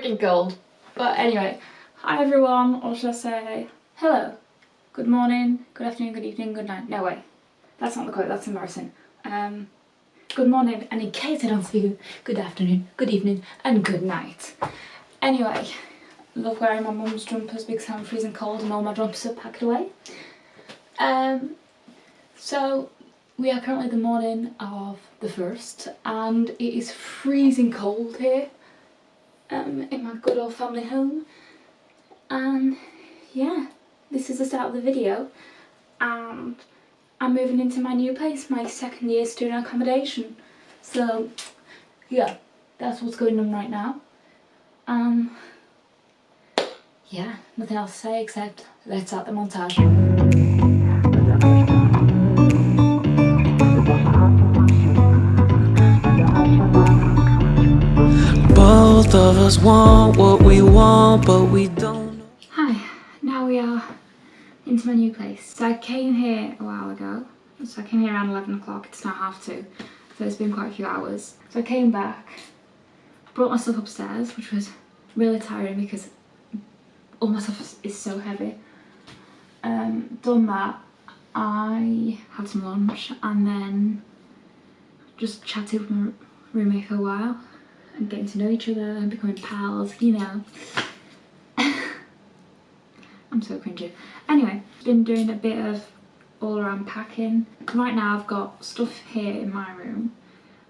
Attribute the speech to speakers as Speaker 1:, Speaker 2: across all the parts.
Speaker 1: freaking cold. But anyway, hi everyone, or should I say hello, good morning, good afternoon, good evening, good night. No way, that's not the quote, that's embarrassing. Um, good morning, and in case I don't see you, good afternoon, good evening, and good night. Anyway, love wearing my mum's jumpers because I'm freezing cold and all my jumpers are packed away. Um, so we are currently the morning of the 1st and it is freezing cold here um, in my good old family home. And yeah this is the start of the video. And I'm moving into my new place, my second year student accommodation. So yeah that's what's going on right now. Um yeah nothing else to say except let's start the montage us want what we want, but we don't. Hi, now we are into my new place. So I came here a while ago. So I came here around 11 o'clock, it's now half two. So it's been quite a few hours. So I came back, brought myself upstairs, which was really tiring because all my stuff is so heavy. Um, done that, I had some lunch and then just chatted with my roommate for a while and getting to know each other and becoming pals, you know. I'm so cringy. Anyway, been doing a bit of all around packing. Right now I've got stuff here in my room,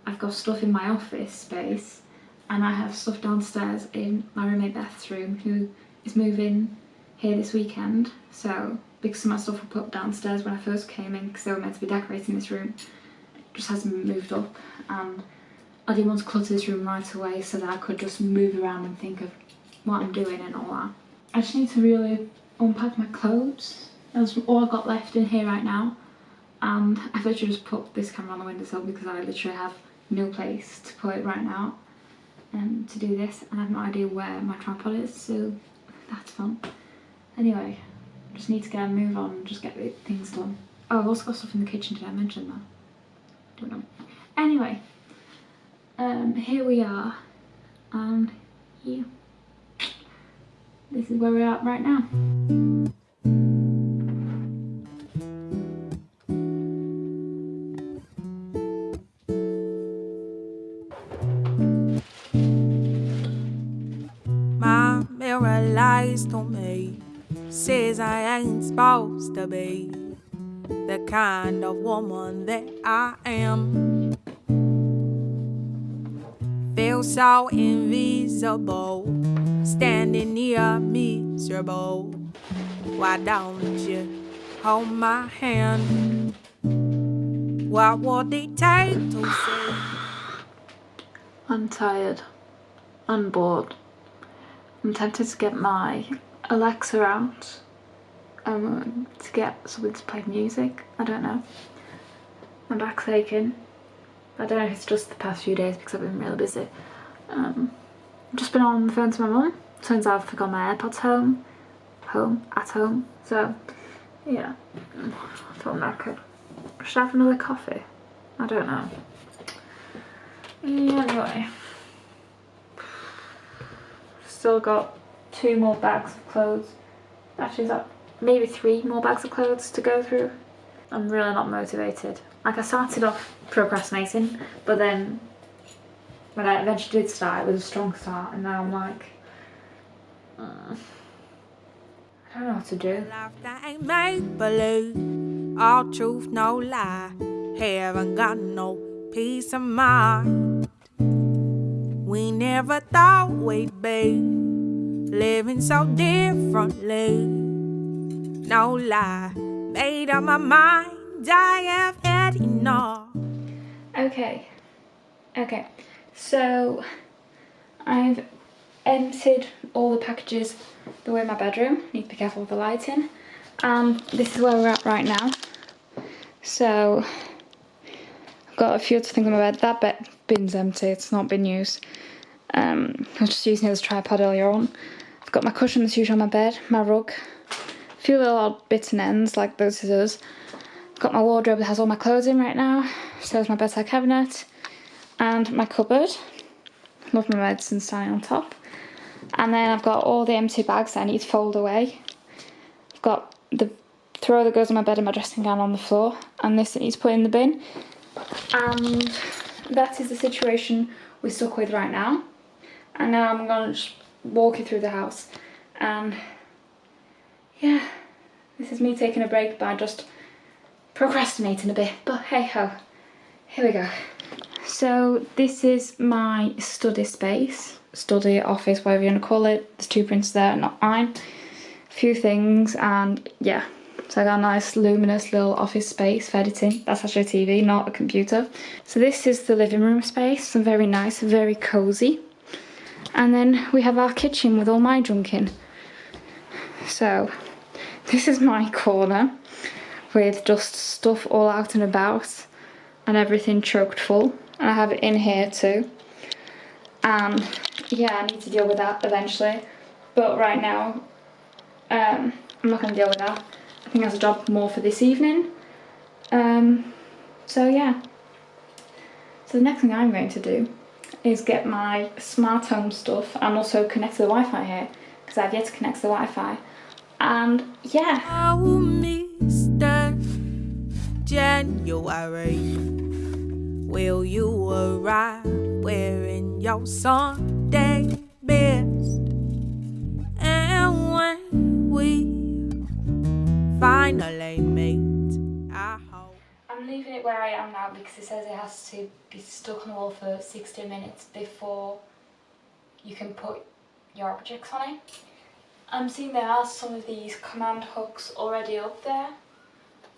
Speaker 1: I've got stuff in my office space, and I have stuff downstairs in my roommate Beth's room who is moving here this weekend. So because some of my stuff were put downstairs when I first came in because they were meant to be decorating this room, just hasn't moved up and I didn't want to clutter this room right away so that I could just move around and think of what I'm doing and all that. I just need to really unpack my clothes. That's all I've got left in here right now. And I've literally just put this camera on the windowsill because I literally have no place to put it right now um, to do this and I have no idea where my tripod is so that's fun. Anyway, just need to get a move on and just get things done. Oh, I've also got stuff in the kitchen, did I mention that? Don't know. Anyway, um, here we are. And yeah this is where we're at right now.
Speaker 2: My mirror lies to me. Says I ain't supposed to be The kind of woman that I am so invisible, standing near miserable. Why don't you hold my hand? What would it take to say?
Speaker 1: I'm tired. I'm bored. I'm tempted to get my Alexa out um, to get something to play music. I don't know. My back's aching. I don't know if it's just the past few days because I've been really busy. Um, I've just been on the phone to my mum. Turns out I've forgotten my AirPods home. Home. At home. So, yeah. I thought I could. Should I have another coffee? I don't know. Anyway. Still got two more bags of clothes. Actually, that maybe three more bags of clothes to go through. I'm really not motivated. Like I started off procrastinating, but then when I eventually did start, it was a strong start, and now I'm like, uh, I don't know what to do. Life that ain't believe,
Speaker 2: all truth, no lie. Haven't got no peace of mind. We never thought we'd be living so differently. No lie, made up my mind. I have had enough.
Speaker 1: Okay, okay, so I've emptied all the packages that were in my bedroom. Need to be careful with the lighting. And this is where we're at right now. So I've got a few other things on my bed. That bed bin's empty, it's not been used. Um, I was just using it as a tripod earlier on. I've got my cushion that's usually on my bed, my rug, a few little odd bits and ends like those scissors, I've Got my wardrobe that has all my clothes in right now. So is my bedside cabinet and my cupboard. Love my medicine standing on top. And then I've got all the empty bags that I need to fold away. I've got the throw that goes on my bed and my dressing gown on the floor, and this that needs to put in the bin. And that is the situation we're stuck with right now. And now I'm gonna just walk you through the house. And yeah, this is me taking a break by just procrastinating a bit. But hey ho, here we go. So this is my study space, study, office, whatever you want to call it. There's two printers there, not mine. A few things and yeah. So I got a nice luminous little office space for editing. That's actually a TV, not a computer. So this is the living room space. Very nice, very cosy. And then we have our kitchen with all my junk in. So this is my corner with just stuff all out and about and everything choked full. And I have it in here too. And yeah, I need to deal with that eventually. But right now, um, I'm not going to deal with that. I think that's a job more for this evening. Um, so yeah. So the next thing I'm going to do is get my smart home stuff and also connect to the Wi-Fi here because I've yet to connect to the Wi-Fi. And yeah.
Speaker 2: January, will you arrive wearing your Sunday best? And when we finally meet, I hope.
Speaker 1: I'm leaving it where I am now because it says it has to be stuck on the wall for 60 minutes before you can put your objects on it. I'm seeing there are some of these command hooks already up there.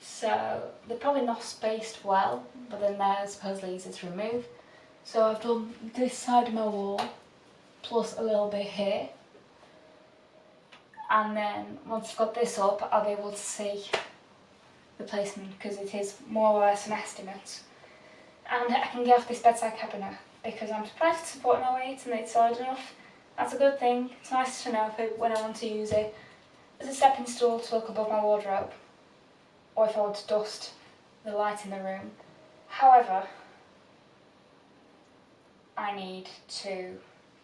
Speaker 1: So they're probably not spaced well, but then they're supposedly easy to remove. So I've done this side of my wall, plus a little bit here. And then once I've got this up, I'll be able to see the placement because it is more or less an estimate. And I can get off this bedside cabinet because I'm surprised it's supporting my weight and it's solid enough. That's a good thing. It's nice to know if it, when I want to use it as a stepping stool to look above my wardrobe or if I want to dust the light in the room. However, I need to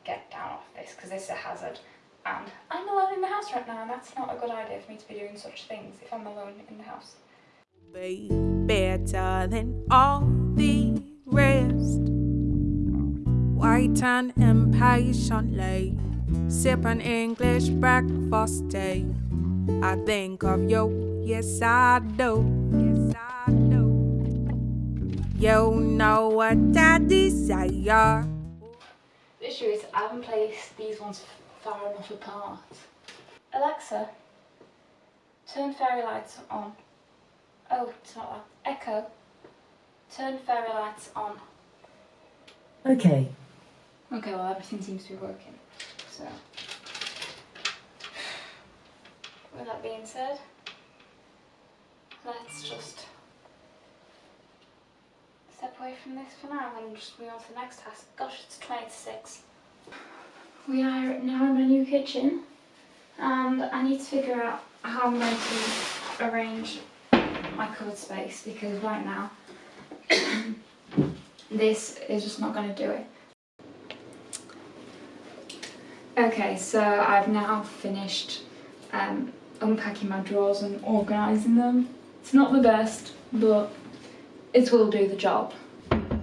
Speaker 1: get down off this because this is a hazard and I'm alone in the house right now and that's not a good idea for me to be doing such things if I'm alone in the house.
Speaker 2: be better than all the rest. Waiting impatiently, sipping English breakfast tea. I think of you, yes I do, yes I do. You know what I desire.
Speaker 1: The issue is I haven't placed these ones far enough apart. Alexa, turn fairy lights on. Oh, it's not that. Echo, turn fairy lights on.
Speaker 3: Okay.
Speaker 1: Okay, well everything seems to be working. So, with that being said, let's just step away from this for now and just move on to the next task. Gosh, it's 20 to 6. We are now in my new kitchen and I need to figure out how I'm going to arrange my cupboard space because right now this is just not going to do it. Okay, so I've now finished um, unpacking my drawers and organising them. It's not the best, but it will do the job.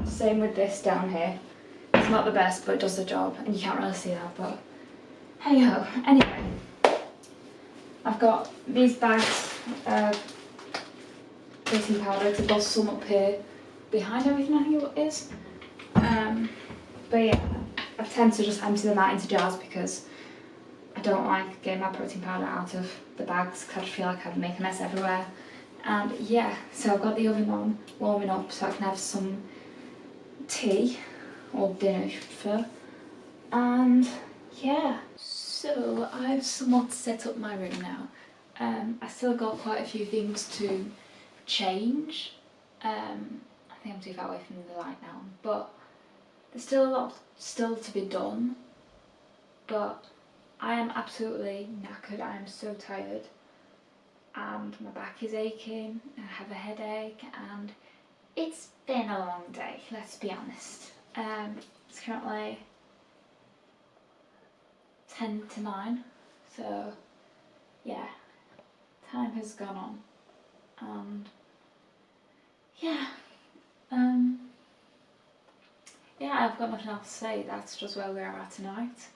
Speaker 1: Same with this down here. It's not the best, but it does the job, and you can't really see that, but hey ho. Anyway, I've got these bags of protein powder to bust some up here behind everything I think it is. Um, but yeah, I tend to just empty them out into jars because I don't like getting my protein powder out of the bags because I feel like I'd make a mess everywhere. And yeah, so I've got the oven on, warming up so I can have some tea or dinner if you prefer. And yeah, so I've somewhat set up my room now. Um, I still got quite a few things to change. Um, I think I'm too far away from the light now, but there's still a lot still to be done. But I am absolutely knackered. I am so tired, and my back is aching. And I have a headache, and it's been a long day. Let's be honest. Um, it's currently 10 to 9, so yeah, time has gone on. And yeah, um, yeah, I've got nothing else to say, that's just where we are at tonight.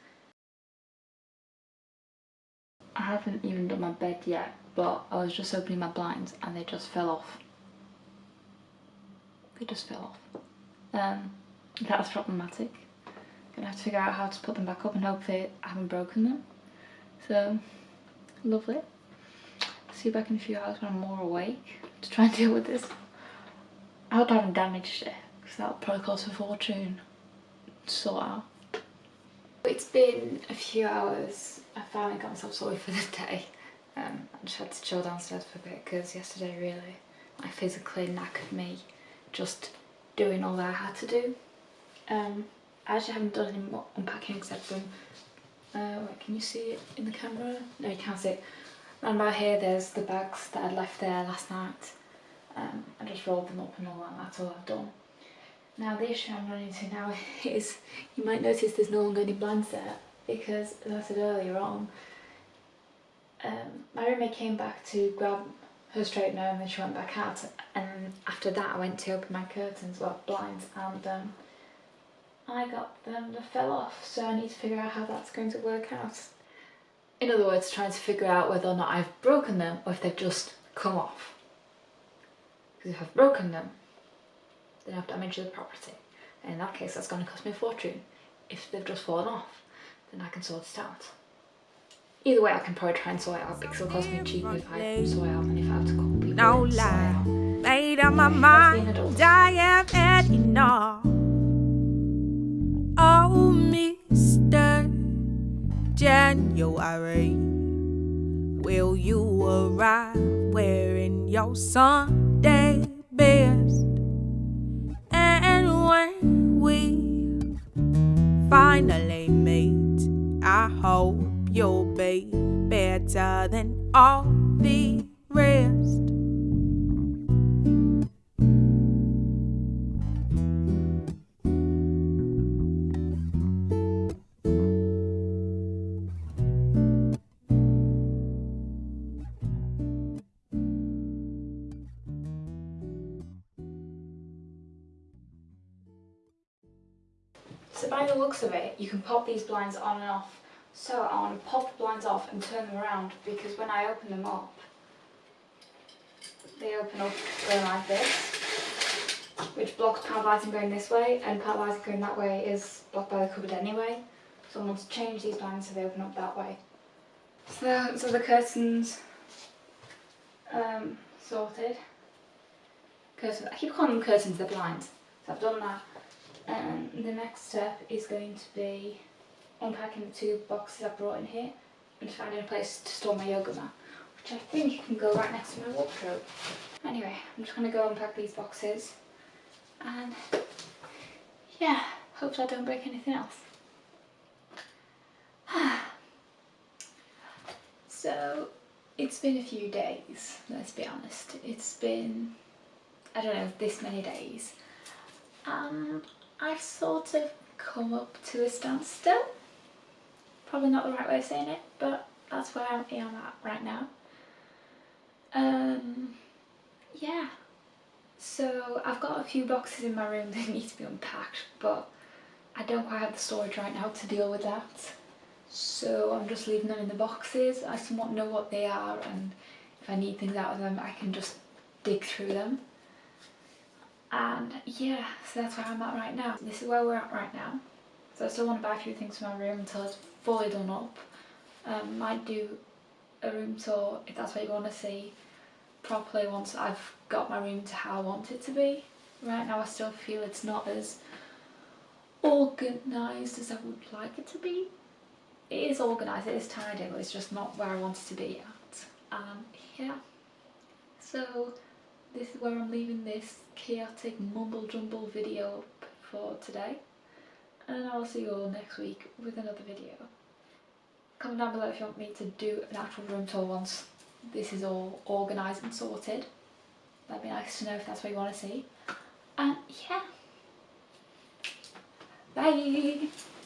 Speaker 1: I haven't even done my bed yet, but I was just opening my blinds and they just fell off. They just fell off. Um, that's problematic. Gonna have to figure out how to put them back up and hopefully I haven't broken them. So, lovely. See you back in a few hours when I'm more awake to try and deal with this. I hope I haven't damaged it because that'll probably cost a fortune to sort out. It's been a few hours. I finally got myself sorted for the day. Um, I just had to chill downstairs for a bit because yesterday really, like physically knackered me just doing all that I had to do. Um, I actually haven't done any more unpacking except from, uh, wait, can you see it in the camera? No, you can't see it. Round by here there's the bags that I left there last night. Um, I just rolled them up and all that, that's all I've done. Now the issue I'm running into now is, you might notice there's no longer any blinds there because, as I said earlier on, um, my roommate came back to grab her straightener and then she went back out and after that I went to open my curtains, well blinds, and um, I got them that fell off so I need to figure out how that's going to work out. In other words, trying to figure out whether or not I've broken them or if they've just come off. Because if I've broken them, then I've damaged the property. And in that case, that's going to cost me a fortune. If they've just fallen off, then I can sort it out. Either way, I can probably try and sort it out because it'll cost me cheaper if I sort it out than if I have to call people
Speaker 2: No
Speaker 1: in sort it
Speaker 2: lie. Made up my mind. I have had enough. Oh, Mr. January, will you arrive wearing your Sunday all the rest.
Speaker 1: So by the looks of it, you can pop these blinds on and off. So I want to pop the blinds off and turn them around because when I open them up, they open up going like this, which blocks part lighting going this way and part lighting going that way is blocked by the cupboard anyway. So I want to change these blinds so they open up that way. So, so the curtains um, sorted. Curtains, I keep calling them curtains, they're blinds. So I've done that. And the next step is going to be unpacking the two boxes I brought in here and finding a place to store my yoga mat, which I think can go right next to my wardrobe. Anyway, I'm just going to go unpack these boxes and yeah, hopefully I don't break anything else. so, it's been a few days, let's be honest. It's been, I don't know, this many days. And I've sort of come up to a standstill. Probably not the right way of saying it, but that's where I am at right now. Um, yeah. So I've got a few boxes in my room that need to be unpacked, but I don't quite have the storage right now to deal with that. So I'm just leaving them in the boxes. I somewhat know what they are and if I need things out of them I can just dig through them. And yeah, so that's where I'm at right now. This is where we're at right now. So I still want to buy a few things for my room until it's fully done up. Um, might do a room tour if that's what you want to see properly once I've got my room to how I want it to be. Right now I still feel it's not as organised as I would like it to be. It is organised, it is tidy, but it's just not where I want it to be at. Um, yeah. So this is where I'm leaving this chaotic mumble jumble video up for today. And I'll see you all next week with another video. Comment down below if you want me to do an actual room tour once this is all organised and sorted. That'd be nice to know if that's what you want to see. And yeah. Bye!